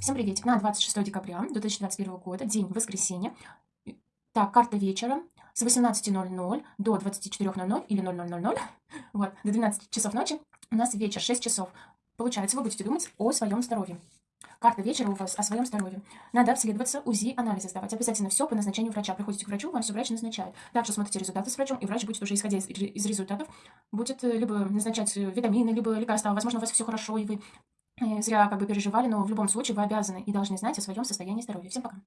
Всем приветик. На 26 декабря 2021 года, день воскресенья. Так, карта вечера с 18.00 до 24.00 или 00.00, вот, до 12 часов ночи. У нас вечер, 6 часов. Получается, вы будете думать о своем здоровье. Карта вечера у вас о своем здоровье. Надо обследоваться, УЗИ, анализы сдавать. Обязательно все по назначению врача. Приходите к врачу, вам все врач назначает. Также смотрите результаты с врачом, и врач будет уже исходя из, из результатов, будет э, либо назначать э, витамины, либо лекарства. Возможно, у вас все хорошо, и вы зря как бы переживали, но в любом случае вы обязаны и должны знать о своем состоянии здоровья. Всем пока.